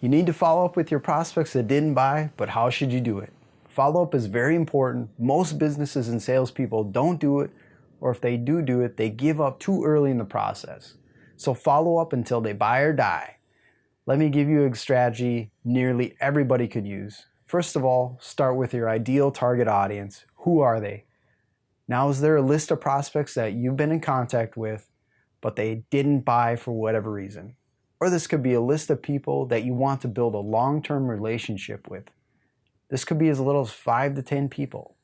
You need to follow up with your prospects that didn't buy, but how should you do it? Follow up is very important. Most businesses and salespeople don't do it, or if they do do it, they give up too early in the process. So follow up until they buy or die. Let me give you a strategy nearly everybody could use. First of all, start with your ideal target audience. Who are they? Now, is there a list of prospects that you've been in contact with, but they didn't buy for whatever reason? Or this could be a list of people that you want to build a long-term relationship with. This could be as little as 5 to 10 people.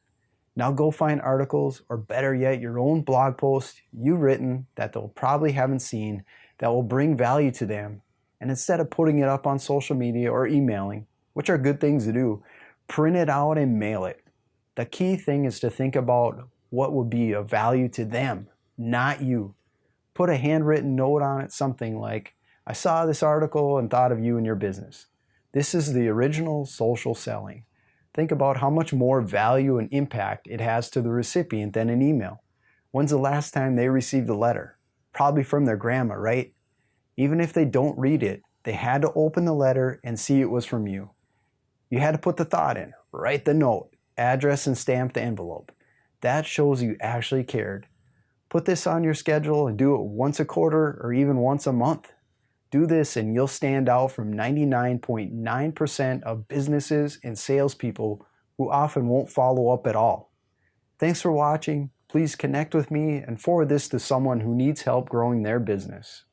Now go find articles, or better yet, your own blog post you've written that they'll probably haven't seen that will bring value to them. And instead of putting it up on social media or emailing, which are good things to do, print it out and mail it. The key thing is to think about what would be of value to them, not you. Put a handwritten note on it, something like, I saw this article and thought of you and your business. This is the original social selling. Think about how much more value and impact it has to the recipient than an email. When's the last time they received a letter? Probably from their grandma, right? Even if they don't read it, they had to open the letter and see it was from you. You had to put the thought in, write the note, address and stamp the envelope. That shows you actually cared. Put this on your schedule and do it once a quarter or even once a month. Do this and you'll stand out from 99.9% of businesses and salespeople who often won't follow up at all. Thanks for watching. Please connect with me and forward this to someone who needs help growing their business.